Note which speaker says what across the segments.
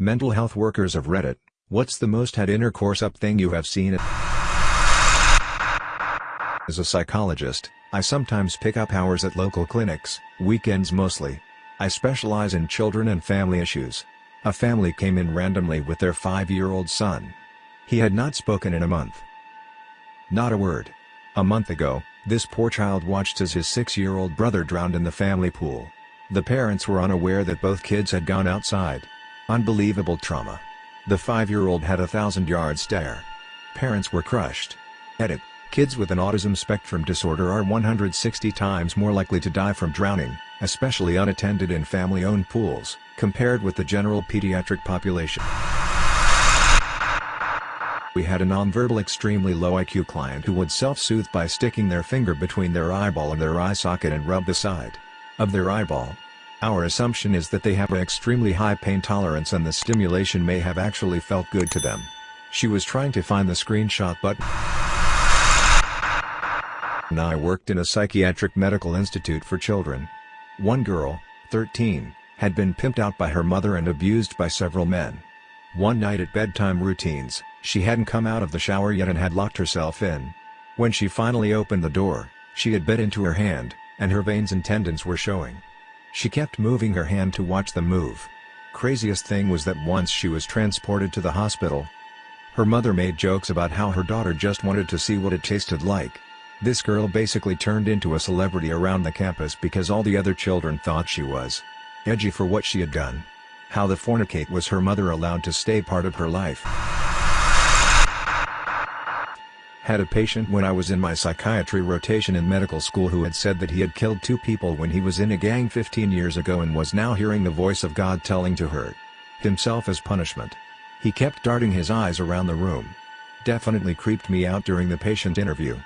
Speaker 1: Mental health workers of Reddit, what's the most had intercourse up thing you have seen? As a psychologist, I sometimes pick up hours at local clinics, weekends mostly. I specialize in children and family issues. A family came in randomly with their five-year-old son. He had not spoken in a month. Not a word. A month ago, this poor child watched as his six-year-old brother drowned in the family pool. The parents were unaware that both kids had gone outside. Unbelievable trauma. The five-year-old had a thousand-yard stare. Parents were crushed. Edit. Kids with an autism spectrum disorder are 160 times more likely to die from drowning, especially unattended in family-owned pools, compared with the general pediatric population. We had a nonverbal extremely low IQ client who would self-soothe by sticking their finger between their eyeball and their eye socket and rub the side of their eyeball. Our assumption is that they have an extremely high pain tolerance and the stimulation may have actually felt good to them. She was trying to find the screenshot but I worked in a psychiatric medical institute for children. One girl, 13, had been pimped out by her mother and abused by several men. One night at bedtime routines, she hadn't come out of the shower yet and had locked herself in. When she finally opened the door, she had bit into her hand, and her veins and tendons were showing. She kept moving her hand to watch them move. Craziest thing was that once she was transported to the hospital, her mother made jokes about how her daughter just wanted to see what it tasted like. This girl basically turned into a celebrity around the campus because all the other children thought she was edgy for what she had done. How the fornicate was her mother allowed to stay part of her life. Had a patient when I was in my psychiatry rotation in medical school who had said that he had killed two people when he was in a gang 15 years ago and was now hearing the voice of God telling to hurt himself as punishment. He kept darting his eyes around the room. Definitely creeped me out during the patient interview.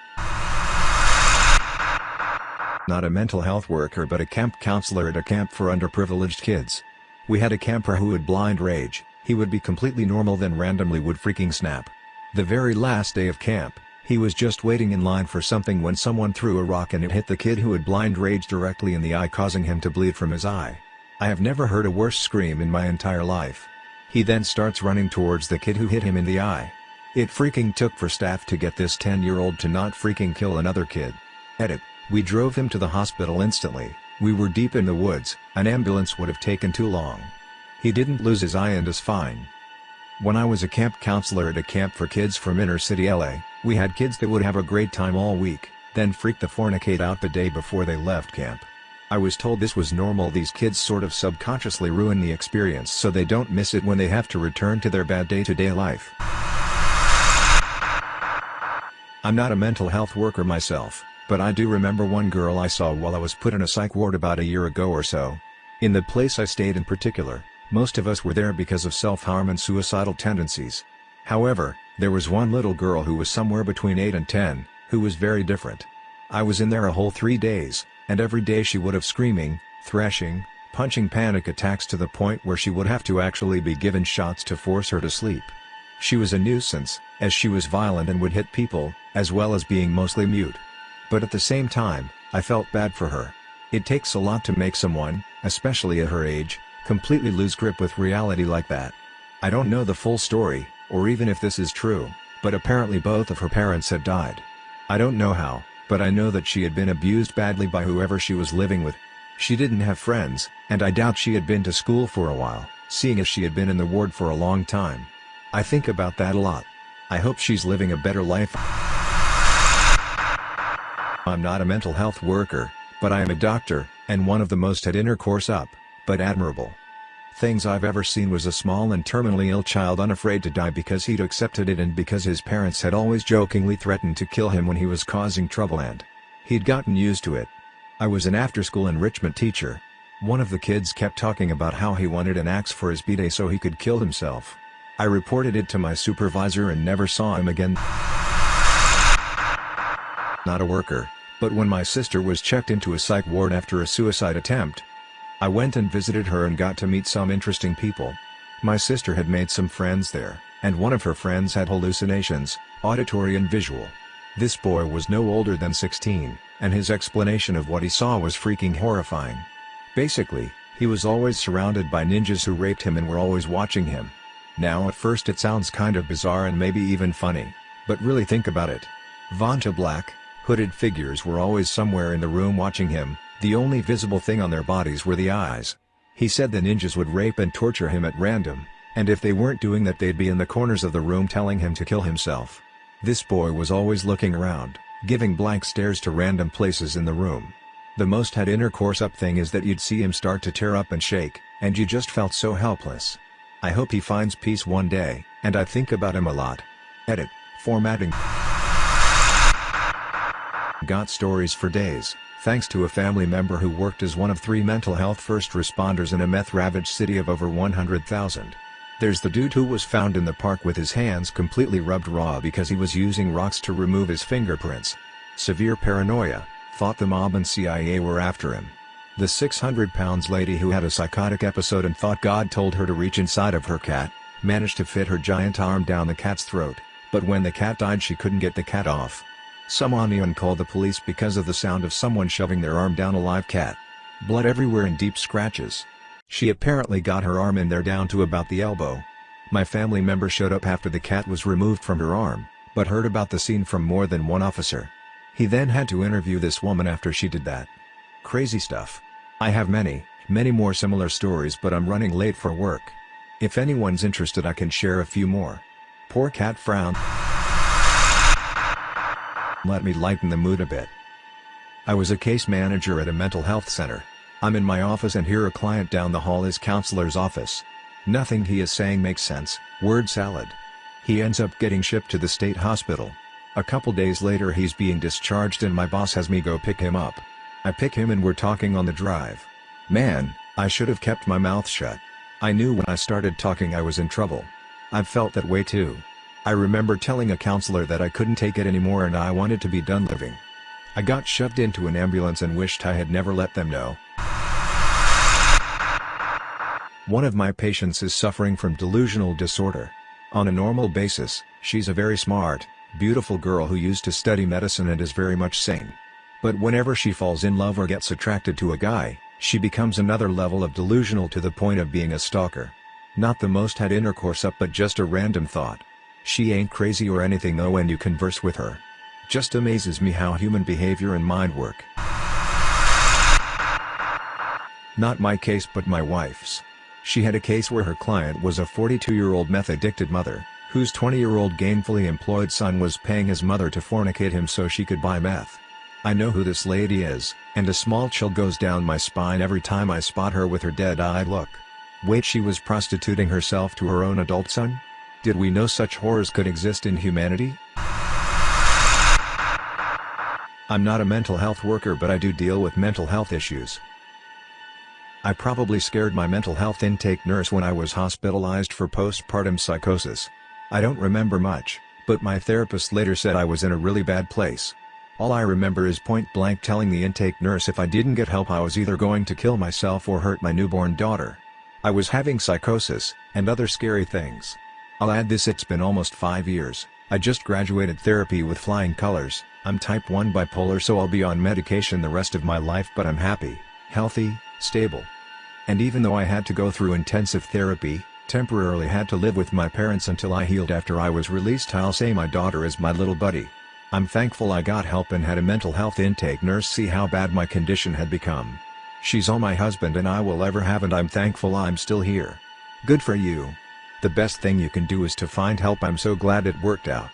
Speaker 1: Not a mental health worker but a camp counselor at a camp for underprivileged kids. We had a camper who would blind rage, he would be completely normal then randomly would freaking snap. The very last day of camp, he was just waiting in line for something when someone threw a rock and it hit the kid who had blind rage directly in the eye causing him to bleed from his eye. I have never heard a worse scream in my entire life. He then starts running towards the kid who hit him in the eye. It freaking took for staff to get this 10 year old to not freaking kill another kid. Edit. We drove him to the hospital instantly, we were deep in the woods, an ambulance would have taken too long. He didn't lose his eye and is fine. When I was a camp counselor at a camp for kids from inner city LA, we had kids that would have a great time all week, then freak the fornicate out the day before they left camp. I was told this was normal these kids sort of subconsciously ruin the experience so they don't miss it when they have to return to their bad day-to-day -day life. I'm not a mental health worker myself, but I do remember one girl I saw while I was put in a psych ward about a year ago or so. In the place I stayed in particular, most of us were there because of self-harm and suicidal tendencies. However, there was one little girl who was somewhere between 8 and 10, who was very different. I was in there a whole three days, and every day she would have screaming, thrashing, punching panic attacks to the point where she would have to actually be given shots to force her to sleep. She was a nuisance, as she was violent and would hit people, as well as being mostly mute. But at the same time, I felt bad for her. It takes a lot to make someone, especially at her age, completely lose grip with reality like that. I don't know the full story, or even if this is true, but apparently both of her parents had died. I don't know how, but I know that she had been abused badly by whoever she was living with. She didn't have friends, and I doubt she had been to school for a while, seeing as she had been in the ward for a long time. I think about that a lot. I hope she's living a better life. I'm not a mental health worker, but I am a doctor, and one of the most had intercourse up, but admirable things I've ever seen was a small and terminally ill child unafraid to die because he'd accepted it and because his parents had always jokingly threatened to kill him when he was causing trouble and he'd gotten used to it. I was an after-school enrichment teacher. One of the kids kept talking about how he wanted an axe for his b-day so he could kill himself. I reported it to my supervisor and never saw him again. Not a worker, but when my sister was checked into a psych ward after a suicide attempt, I went and visited her and got to meet some interesting people. My sister had made some friends there, and one of her friends had hallucinations, auditory and visual. This boy was no older than 16, and his explanation of what he saw was freaking horrifying. Basically, He was always surrounded by ninjas who raped him and were always watching him. Now at first it sounds kind of bizarre and maybe even funny. But really think about it. Vanta Black, hooded figures were always somewhere in the room watching him, the only visible thing on their bodies were the eyes. He said the ninjas would rape and torture him at random, and if they weren't doing that they'd be in the corners of the room telling him to kill himself. This boy was always looking around, giving blank stares to random places in the room. The most had intercourse up thing is that you'd see him start to tear up and shake, and you just felt so helpless. I hope he finds peace one day, and I think about him a lot. Edit. Formatting. Got stories for days, thanks to a family member who worked as one of three mental health first responders in a meth-ravaged city of over 100,000. There's the dude who was found in the park with his hands completely rubbed raw because he was using rocks to remove his fingerprints. Severe paranoia, thought the mob and CIA were after him. The 600 pounds lady who had a psychotic episode and thought God told her to reach inside of her cat, managed to fit her giant arm down the cat's throat, but when the cat died she couldn't get the cat off. Some onion called the police because of the sound of someone shoving their arm down a live cat. Blood everywhere and deep scratches. She apparently got her arm in there down to about the elbow. My family member showed up after the cat was removed from her arm, but heard about the scene from more than one officer. He then had to interview this woman after she did that. Crazy stuff. I have many, many more similar stories but I'm running late for work. If anyone's interested I can share a few more. Poor cat frowned. Let me lighten the mood a bit. I was a case manager at a mental health center. I'm in my office and here a client down the hall is counselor's office. Nothing he is saying makes sense, word salad. He ends up getting shipped to the state hospital. A couple days later he's being discharged and my boss has me go pick him up. I pick him and we're talking on the drive. Man, I should have kept my mouth shut. I knew when I started talking I was in trouble. I've felt that way too. I remember telling a counselor that I couldn't take it anymore and I wanted to be done living. I got shoved into an ambulance and wished I had never let them know. One of my patients is suffering from delusional disorder. On a normal basis, she's a very smart, beautiful girl who used to study medicine and is very much sane. But whenever she falls in love or gets attracted to a guy, she becomes another level of delusional to the point of being a stalker. Not the most had intercourse up but just a random thought. She ain't crazy or anything though when you converse with her. Just amazes me how human behavior and mind work. Not my case but my wife's. She had a case where her client was a 42-year-old meth-addicted mother, whose 20-year-old gainfully employed son was paying his mother to fornicate him so she could buy meth. I know who this lady is, and a small chill goes down my spine every time I spot her with her dead-eyed look. Wait she was prostituting herself to her own adult son? Did we know such horrors could exist in humanity? I'm not a mental health worker but I do deal with mental health issues. I probably scared my mental health intake nurse when I was hospitalized for postpartum psychosis. I don't remember much, but my therapist later said I was in a really bad place. All I remember is point blank telling the intake nurse if I didn't get help I was either going to kill myself or hurt my newborn daughter. I was having psychosis, and other scary things. I'll add this it's been almost 5 years, I just graduated therapy with flying colors, I'm type 1 bipolar so I'll be on medication the rest of my life but I'm happy, healthy, stable. And even though I had to go through intensive therapy, temporarily had to live with my parents until I healed after I was released I'll say my daughter is my little buddy. I'm thankful I got help and had a mental health intake nurse see how bad my condition had become. She's all my husband and I will ever have and I'm thankful I'm still here. Good for you. The best thing you can do is to find help I'm so glad it worked out.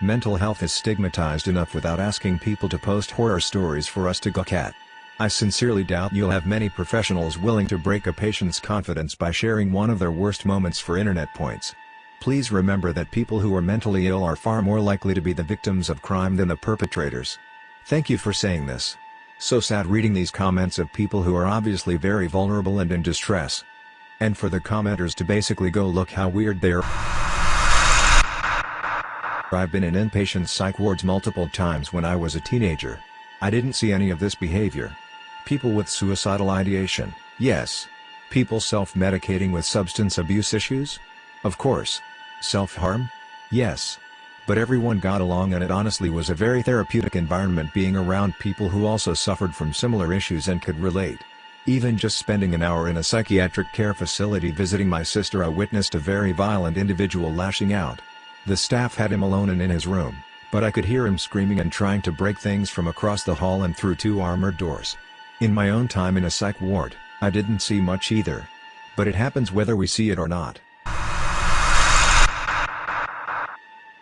Speaker 1: Mental health is stigmatized enough without asking people to post horror stories for us to gawk at. I sincerely doubt you'll have many professionals willing to break a patient's confidence by sharing one of their worst moments for internet points. Please remember that people who are mentally ill are far more likely to be the victims of crime than the perpetrators. Thank you for saying this. So sad reading these comments of people who are obviously very vulnerable and in distress. And for the commenters to basically go look how weird they are. I've been in inpatient psych wards multiple times when I was a teenager. I didn't see any of this behavior. People with suicidal ideation, yes. People self-medicating with substance abuse issues? Of course. Self-harm? Yes. But everyone got along and it honestly was a very therapeutic environment being around people who also suffered from similar issues and could relate. Even just spending an hour in a psychiatric care facility visiting my sister I witnessed a very violent individual lashing out. The staff had him alone and in his room, but I could hear him screaming and trying to break things from across the hall and through two armored doors. In my own time in a psych ward, I didn't see much either. But it happens whether we see it or not.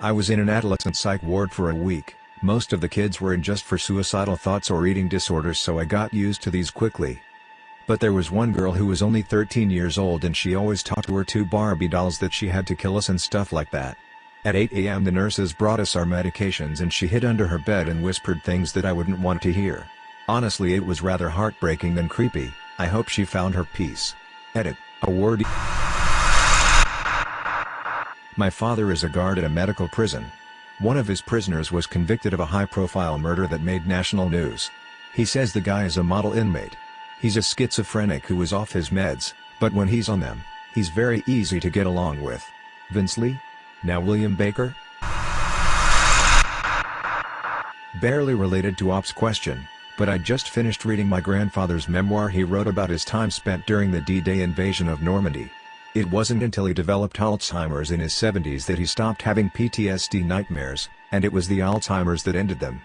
Speaker 1: I was in an adolescent psych ward for a week, most of the kids were in just for suicidal thoughts or eating disorders so I got used to these quickly. But there was one girl who was only 13 years old and she always talked to her two Barbie dolls that she had to kill us and stuff like that. At 8 am the nurses brought us our medications and she hid under her bed and whispered things that I wouldn't want to hear. Honestly it was rather heartbreaking than creepy, I hope she found her peace. Edit, a word my father is a guard at a medical prison. One of his prisoners was convicted of a high-profile murder that made national news. He says the guy is a model inmate. He's a schizophrenic who is off his meds, but when he's on them, he's very easy to get along with. Vince Li? Now William Baker? Barely related to Op's question, but I just finished reading my grandfather's memoir he wrote about his time spent during the D-Day invasion of Normandy. It wasn't until he developed Alzheimer's in his 70s that he stopped having PTSD nightmares, and it was the Alzheimer's that ended them.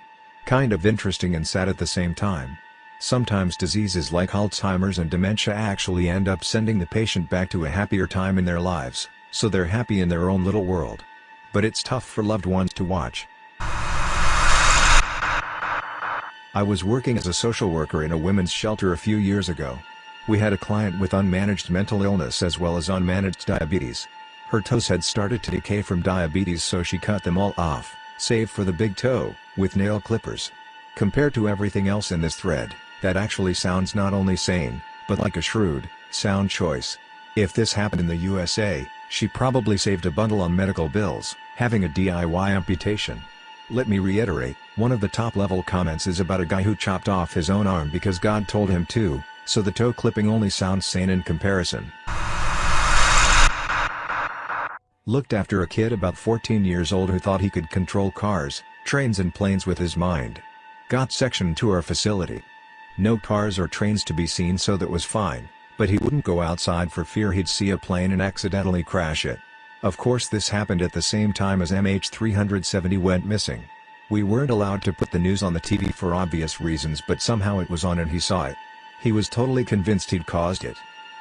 Speaker 1: Kind of interesting and sad at the same time. Sometimes diseases like Alzheimer's and dementia actually end up sending the patient back to a happier time in their lives, so they're happy in their own little world. But it's tough for loved ones to watch. I was working as a social worker in a women's shelter a few years ago. We had a client with unmanaged mental illness as well as unmanaged diabetes. Her toes had started to decay from diabetes so she cut them all off, save for the big toe, with nail clippers. Compared to everything else in this thread, that actually sounds not only sane, but like a shrewd, sound choice. If this happened in the USA, she probably saved a bundle on medical bills, having a DIY amputation. Let me reiterate, one of the top level comments is about a guy who chopped off his own arm because God told him to, so the toe clipping only sounds sane in comparison. Looked after a kid about 14 years old who thought he could control cars, trains and planes with his mind. Got sectioned to our facility. No cars or trains to be seen so that was fine, but he wouldn't go outside for fear he'd see a plane and accidentally crash it. Of course this happened at the same time as MH370 went missing. We weren't allowed to put the news on the TV for obvious reasons but somehow it was on and he saw it. He was totally convinced he'd caused it.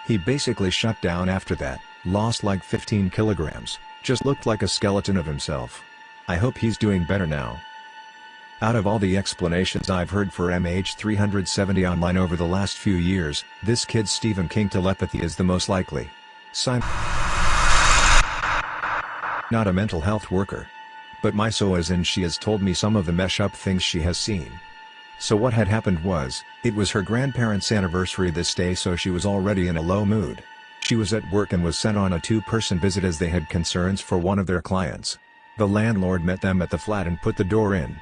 Speaker 1: He basically shut down after that, lost like 15 kilograms, just looked like a skeleton of himself. I hope he's doing better now. Out of all the explanations I've heard for MH370 online over the last few years, this kid's Stephen King telepathy is the most likely. Sign Not a mental health worker. But my so is and she has told me some of the mesh up things she has seen. So what had happened was, it was her grandparents' anniversary this day so she was already in a low mood. She was at work and was sent on a two-person visit as they had concerns for one of their clients. The landlord met them at the flat and put the door in.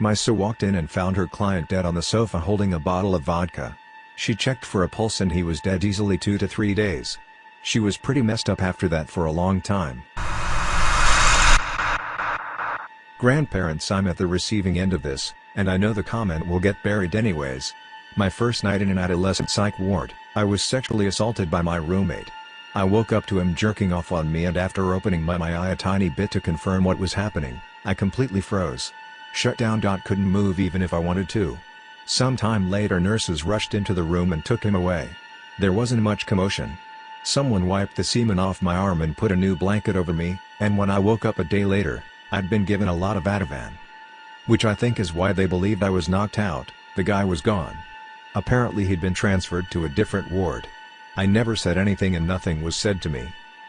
Speaker 1: Misa walked in and found her client dead on the sofa holding a bottle of vodka. She checked for a pulse and he was dead easily two to three days. She was pretty messed up after that for a long time. Grandparents I'm at the receiving end of this, and I know the comment will get buried anyways. My first night in an adolescent psych ward, I was sexually assaulted by my roommate. I woke up to him jerking off on me and after opening my, my eye a tiny bit to confirm what was happening, I completely froze. Shut down. Couldn't move even if I wanted to. Sometime later nurses rushed into the room and took him away. There wasn't much commotion. Someone wiped the semen off my arm and put a new blanket over me, and when I woke up a day later, I'd been given a lot of Ativan. Which I think is why they believed I was knocked out, the guy was gone. Apparently he'd been transferred to a different ward. I never said anything and nothing was said to me.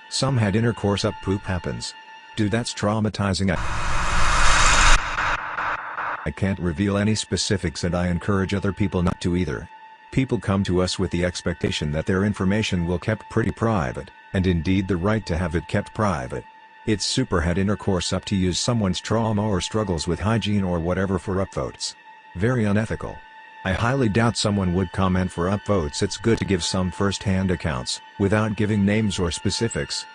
Speaker 1: Some had intercourse up poop happens. Dude that's traumatizing I I can't reveal any specifics and I encourage other people not to either. People come to us with the expectation that their information will kept pretty private, and indeed the right to have it kept private. It's super had intercourse up to use someone's trauma or struggles with hygiene or whatever for upvotes. Very unethical. I highly doubt someone would comment for upvotes it's good to give some first-hand accounts, without giving names or specifics.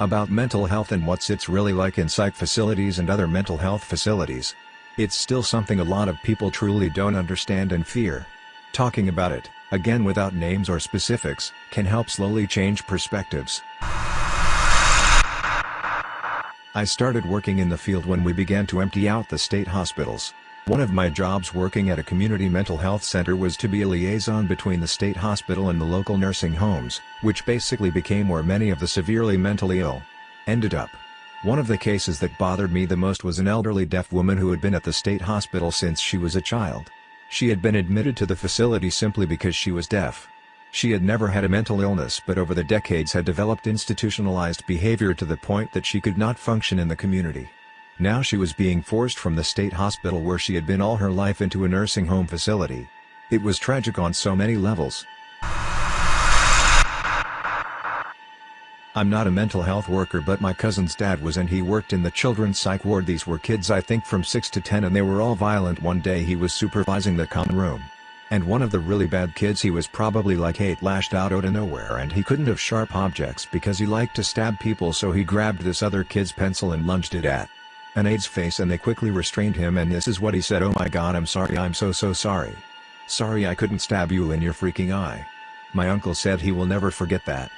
Speaker 1: About mental health and what's it's really like in psych facilities and other mental health facilities. It's still something a lot of people truly don't understand and fear. Talking about it, again without names or specifics, can help slowly change perspectives. I started working in the field when we began to empty out the state hospitals. One of my jobs working at a community mental health center was to be a liaison between the state hospital and the local nursing homes, which basically became where many of the severely mentally ill ended up. One of the cases that bothered me the most was an elderly deaf woman who had been at the state hospital since she was a child. She had been admitted to the facility simply because she was deaf. She had never had a mental illness but over the decades had developed institutionalized behavior to the point that she could not function in the community. Now she was being forced from the state hospital where she had been all her life into a nursing home facility. It was tragic on so many levels. I'm not a mental health worker but my cousin's dad was and he worked in the children's psych ward these were kids I think from 6 to 10 and they were all violent one day he was supervising the common room. And one of the really bad kids he was probably like 8 lashed out out of nowhere and he couldn't have sharp objects because he liked to stab people so he grabbed this other kid's pencil and lunged it at an aide's face and they quickly restrained him and this is what he said oh my god I'm sorry I'm so so sorry. Sorry I couldn't stab you in your freaking eye. My uncle said he will never forget that.